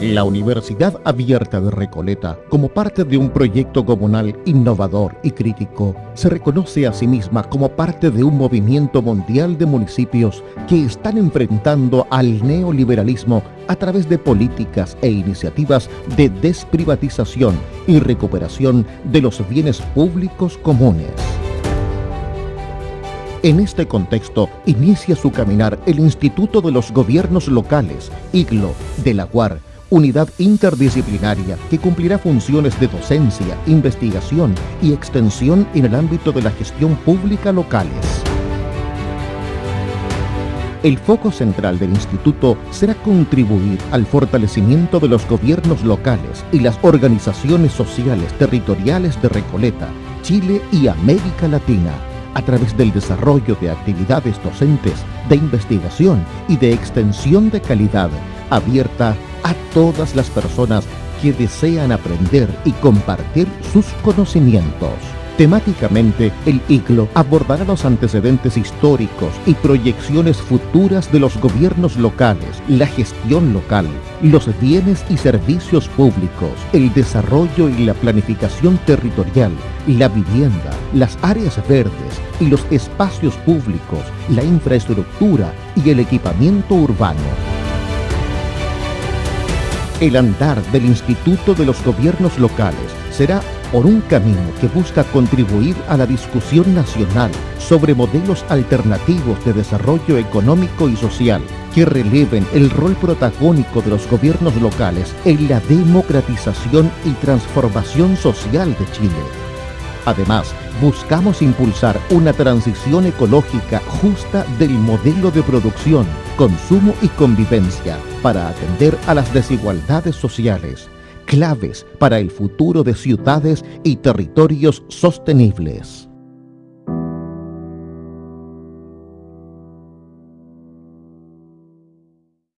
La Universidad Abierta de Recoleta, como parte de un proyecto comunal innovador y crítico, se reconoce a sí misma como parte de un movimiento mundial de municipios que están enfrentando al neoliberalismo a través de políticas e iniciativas de desprivatización y recuperación de los bienes públicos comunes. En este contexto inicia su caminar el Instituto de los Gobiernos Locales, IGLO, de la UAR, unidad interdisciplinaria que cumplirá funciones de docencia, investigación y extensión en el ámbito de la gestión pública locales. El foco central del instituto será contribuir al fortalecimiento de los gobiernos locales y las organizaciones sociales territoriales de Recoleta, Chile y América Latina a través del desarrollo de actividades docentes, de investigación y de extensión de calidad abierta a todas las personas que desean aprender y compartir sus conocimientos. Temáticamente, el ICLO abordará los antecedentes históricos y proyecciones futuras de los gobiernos locales, la gestión local, los bienes y servicios públicos, el desarrollo y la planificación territorial, la vivienda, las áreas verdes y los espacios públicos, la infraestructura y el equipamiento urbano. El andar del Instituto de los Gobiernos Locales será por un camino que busca contribuir a la discusión nacional sobre modelos alternativos de desarrollo económico y social que releven el rol protagónico de los gobiernos locales en la democratización y transformación social de Chile. Además, buscamos impulsar una transición ecológica justa del modelo de producción, consumo y convivencia para atender a las desigualdades sociales, claves para el futuro de ciudades y territorios sostenibles.